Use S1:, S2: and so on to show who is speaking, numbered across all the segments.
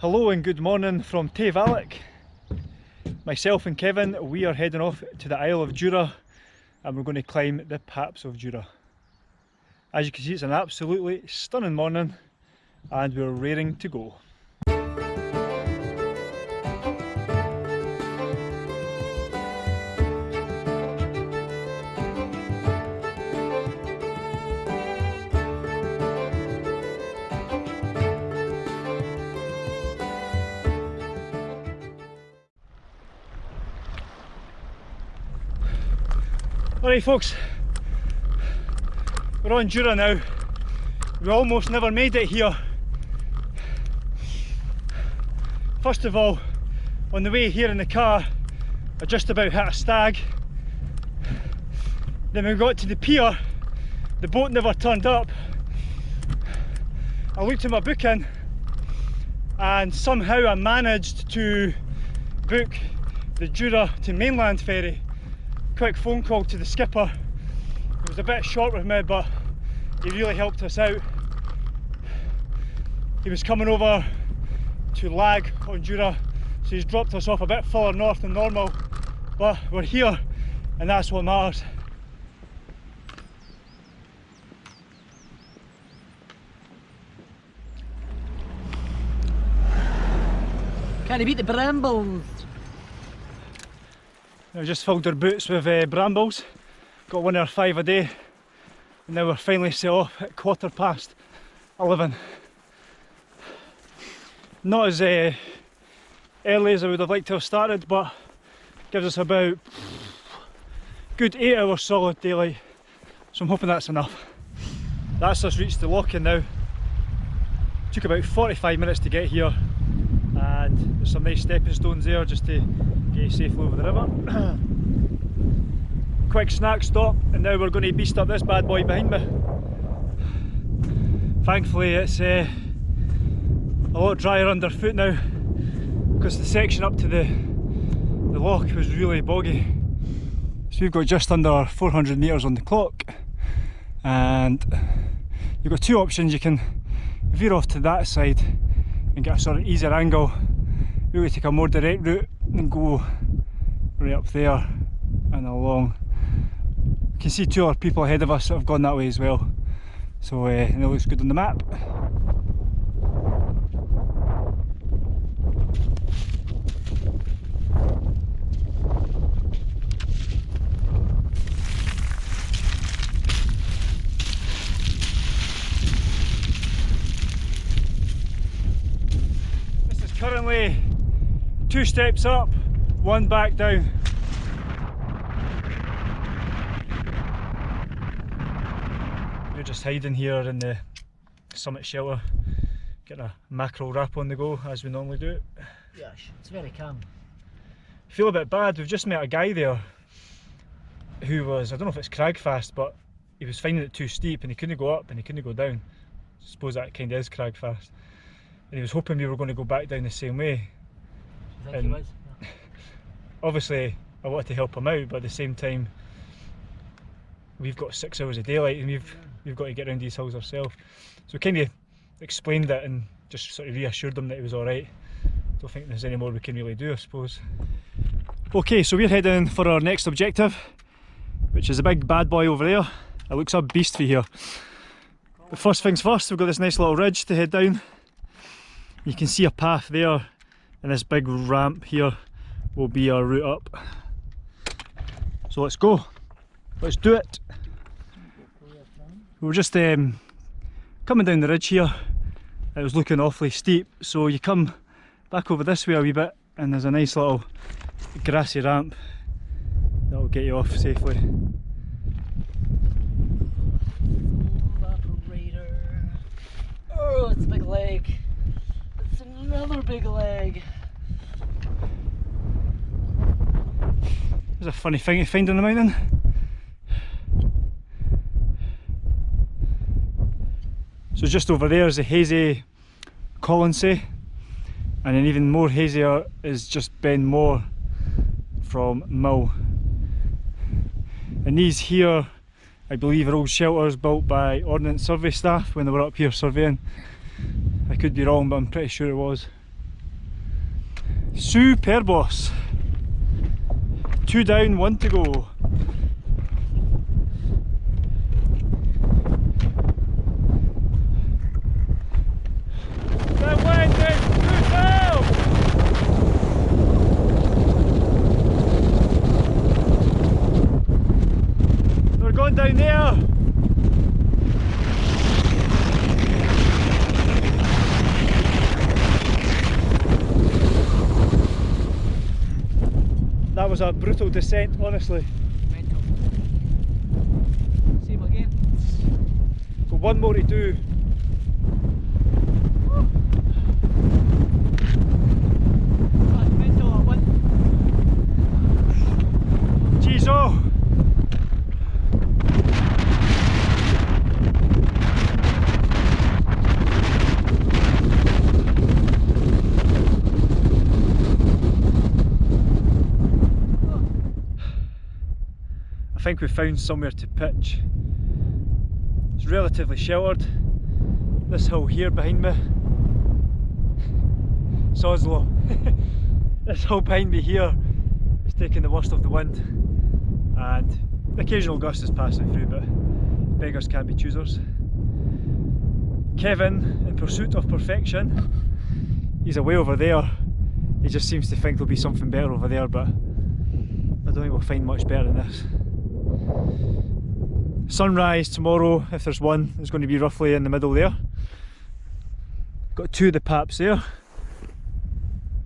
S1: Hello and good morning from Tay Myself and Kevin, we are heading off to the Isle of Jura and we're going to climb the Paps of Jura. As you can see it's an absolutely stunning morning and we're raring to go. Alright folks, we're on Jura now. We almost never made it here. First of all, on the way here in the car, I just about hit a stag. Then we got to the pier, the boat never turned up. I looked at my booking and somehow I managed to book the Jura to mainland ferry quick phone call to the skipper. It was a bit short with me, but he really helped us out. He was coming over to Lag on so he's dropped us off a bit further north than normal, but we're here and that's what matters.
S2: Can he beat the brambles?
S1: I've just filled our boots with uh, brambles, got one or five a day, and now we're finally set off at quarter past 11. Not as uh, early as I would have liked to have started, but gives us about good 8 hours solid daylight, so I'm hoping that's enough. That's us reached the loch in now. Took about 45 minutes to get here, there's some nice stepping stones there just to get you safely over the river. Quick snack stop and now we're going to beast up this bad boy behind me. Thankfully it's uh, a lot drier underfoot now because the section up to the, the loch was really boggy. So we've got just under 400 metres on the clock and you've got two options, you can veer off to that side and get a sort of easier angle, really take a more direct route and go right up there and along. You can see two other people ahead of us that have gone that way as well. So uh, it looks good on the map. This is currently two steps up, one back down. We're just hiding here in the summit shelter, getting a mackerel wrap on the go as we normally do.
S2: Yes, it's very calm.
S1: Feel a bit bad, we've just met a guy there who was, I don't know if it's Cragfast, but he was finding it too steep and he couldn't go up and he couldn't go down. I suppose that kind of is Cragfast. And he was hoping we were going to go back down the same way
S2: and was?
S1: Obviously, I wanted to help him out, but at the same time, we've got six hours of daylight and we've we've got to get around these hills ourselves. So kind of explained it and just sort of reassured them that it was alright. Don't think there's any more we can really do, I suppose. Okay, so we're heading for our next objective, which is a big bad boy over there. It looks a beast for here. But first things first, we've got this nice little ridge to head down. You can see a path there and this big ramp here will be our route up. So let's go, let's do it. We are just um, coming down the ridge here, it was looking awfully steep so you come back over this way a wee bit and there's a nice little grassy ramp that will get you off safely.
S2: Oh, it's a big leg another big leg.
S1: There's a funny thing you find on the mountain. So just over there is a hazy Colonsay and then even more hazier is just Ben More from Mull. And these here I believe are old shelters built by Ordnance Survey staff when they were up here surveying could be wrong, but I'm pretty sure it was. Superbos. Two down, one to go. Was a brutal descent, honestly.
S2: Mental. Same again.
S1: Got one more to do.
S2: Right, mental at one.
S1: Jeez, oh! I think we found somewhere to pitch. It's relatively sheltered. This hill here behind me. Soslow. this hill behind me here is taking the worst of the wind and the occasional gust is passing through but beggars can't be choosers. Kevin, in pursuit of perfection, he's away over there. He just seems to think there'll be something better over there but I don't think we'll find much better than this. Sunrise tomorrow, if there's one, is going to be roughly in the middle there. Got two of the paps there.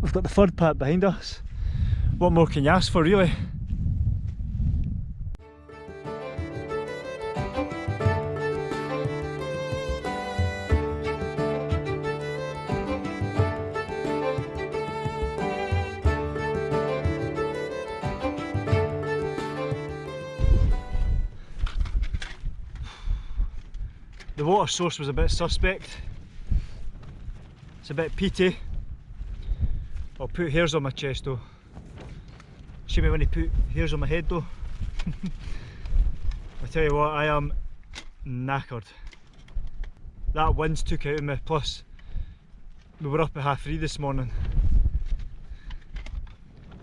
S1: We've got the third pap behind us. What more can you ask for really? The water source was a bit suspect. It's a bit peaty. I'll put hairs on my chest though. See me when he put hairs on my head though. I tell you what, I am knackered. That wind's took out of me, plus we were up at half three this morning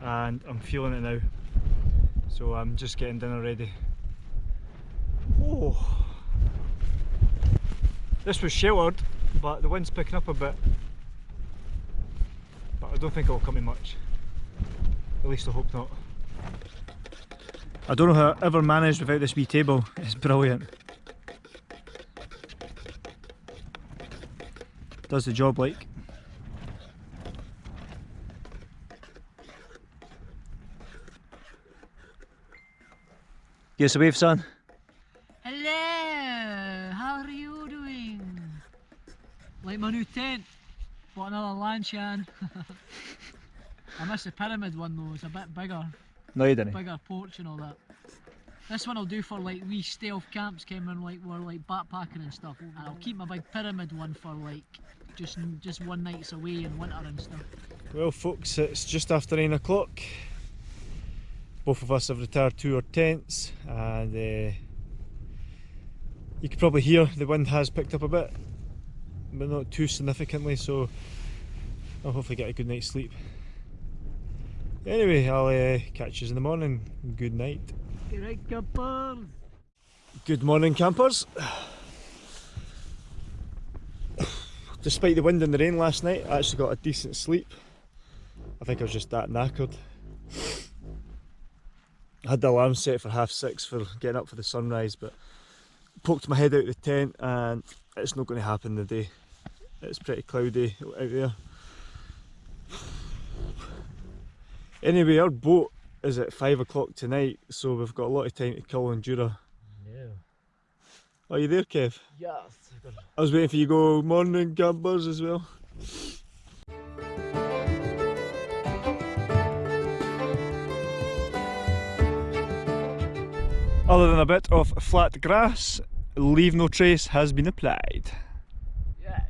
S1: and I'm feeling it now. So I'm just getting dinner ready. Oh. This was sheltered, but the wind's picking up a bit. But I don't think it'll come in much. At least I hope not. I don't know how I ever managed without this wee table. It's brilliant. Does the job like. Give us a wave, son.
S2: Hello, how are you doing? Like my new tent. Bought another Lanshan. I miss the pyramid one though, it's a bit bigger.
S1: No, you didn't.
S2: Bigger porch and all that. This one I'll do for like wee stealth camps came in like we're like backpacking and stuff. And I'll keep my big pyramid one for like just just one nights away in winter and stuff.
S1: Well, folks, it's just after nine o'clock. Both of us have retired to our tents, and uh, you can probably hear the wind has picked up a bit, but not too significantly. So I'll hopefully get a good night's sleep. Anyway, I'll uh, catch you in the morning. Good night.
S2: Right, campers.
S1: Good morning, campers. Despite the wind and the rain last night, I actually got a decent sleep. I think I was just that knackered. I had the alarm set for half six for getting up for the sunrise, but poked my head out of the tent and it's not going to happen today. It's pretty cloudy out there. Anyway, our boat is at five o'clock tonight, so we've got a lot of time to kill on Jura.
S2: Yeah.
S1: Are you there, Kev?
S2: Yes.
S1: I was waiting for you to go morning campers as well. Other than a bit of flat grass, leave no trace has been applied.
S2: Yes.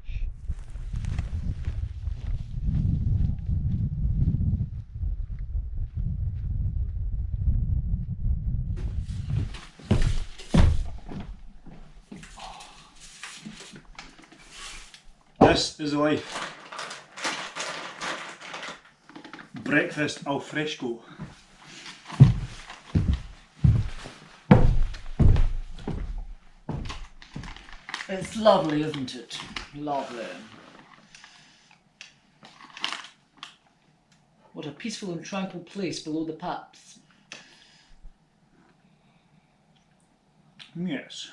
S1: This is life. breakfast al fresco.
S2: It's lovely, isn't it? Lovely. What a peaceful and tranquil place below the paps.
S1: Yes.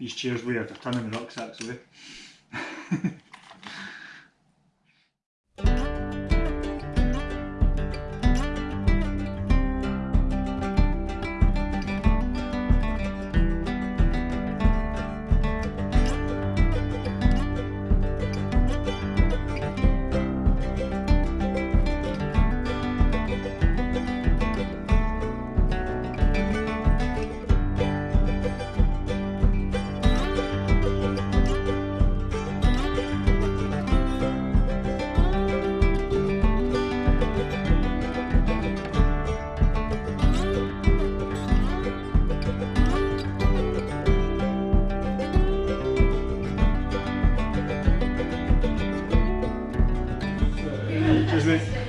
S1: These chairs weird, a ton of the rucksacks away. veux.